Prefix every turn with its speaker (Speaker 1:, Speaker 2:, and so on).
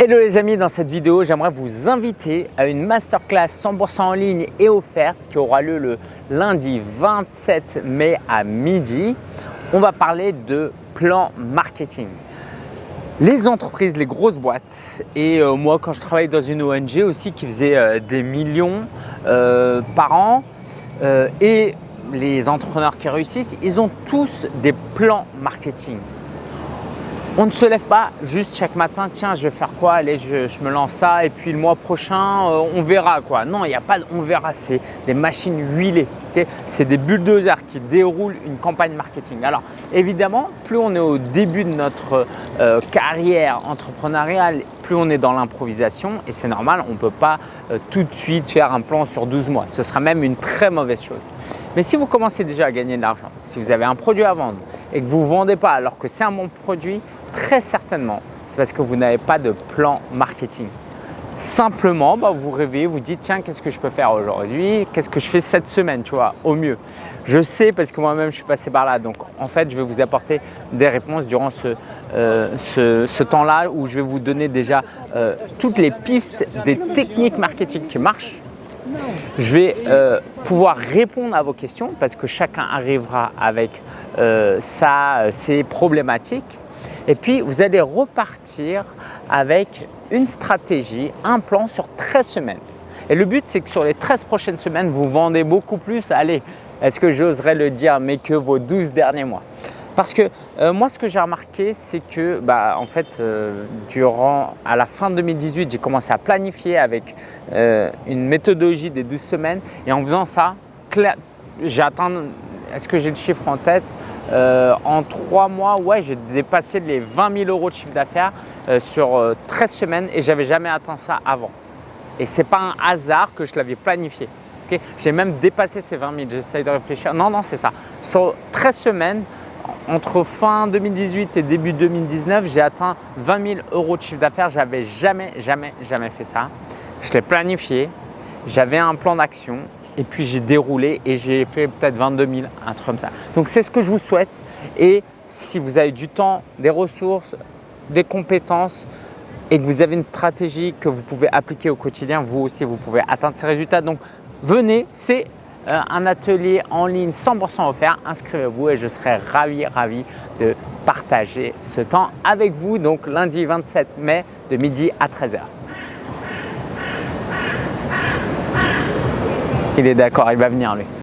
Speaker 1: Hello les amis, dans cette vidéo, j'aimerais vous inviter à une masterclass 100% en ligne et offerte qui aura lieu le lundi 27 mai à midi. On va parler de plan marketing. Les entreprises, les grosses boîtes et euh, moi quand je travaille dans une ONG aussi qui faisait euh, des millions euh, par an et les entrepreneurs qui réussissent, ils ont tous des plans marketing. On ne se lève pas juste chaque matin, tiens, je vais faire quoi Allez, je, me lance ça et puis le mois prochain, euh, on verra quoi. Non, il n'y a pas de on verra, c'est des machines huilées. c'est des bulldozers qui déroulent une campagne marketing. Alors évidemment, plus on est au début de notre euh, carrière entrepreneuriale, plus on est dans l'improvisation et c'est normal, on ne peut pas euh, tout de suite faire un plan sur 12 mois. Ce sera même une très mauvaise chose. Mais si vous commencez déjà à gagner de l'argent, si vous avez un produit à vendre et que vous ne vendez pas alors que c'est un bon produit, Très certainement, c'est parce que vous n'avez pas de plan marketing. Simplement, bah, vous rêvez, vous dites tiens, qu'est-ce que je peux faire aujourd'hui? Qu'est-ce que je fais cette semaine, tu vois, au mieux? Je sais parce que moi-même, je suis passé par là. Donc, en fait, je vais vous apporter des réponses durant ce, euh, temps-là où je vais vous donner déjà euh, toutes les pistes des techniques marketing qui marchent. Je vais euh, pouvoir répondre à vos questions parce que chacun arrivera avec ses problématiques et puis, vous allez repartir avec une stratégie, un plan sur 13 semaines. Et le but, c'est que sur les 13 prochaines semaines, vous vendez beaucoup plus, allez, est-ce que j'oserais le dire, mais que vos 12 derniers mois? Parce que euh, moi, ce que j'ai remarqué, c'est que bah, en fait, euh, durant, à la fin 2018, j'ai commencé à planifier avec euh, une méthodologie des 12 semaines. Et en faisant ça, j'ai atteint, est-ce que j'ai le chiffre en tête? Euh, en trois mois, ouais, j'ai dépassé les 20 000 euros de chiffre d'affaires euh, sur 13 euh, semaines et j'avais jamais atteint ça avant. Et ce n'est pas un hasard que je l'avais planifié. j'ai même dépassé ces 20 000, j'essaye de réfléchir. Non, non, c'est ça. Sur 13 semaines, entre fin 2018 et début 2019, j'ai atteint 20 000 euros de chiffre d'affaires. J'avais jamais, jamais, jamais fait ça. Je l'ai planifié, j'avais un plan d'action et puis j'ai déroulé et j'ai fait peut-être 22 000, un truc comme ça. Donc c'est ce que je vous souhaite et si vous avez du temps, des ressources, des compétences et que vous avez une stratégie que vous pouvez appliquer au quotidien, vous aussi vous pouvez atteindre ces résultats. Donc venez, c'est euh, un atelier en ligne 100% offert. Inscrivez-vous et je serai ravi, ravi de partager ce temps avec vous. Donc lundi 27 mai de midi à 13h. Il est d'accord, il va venir lui.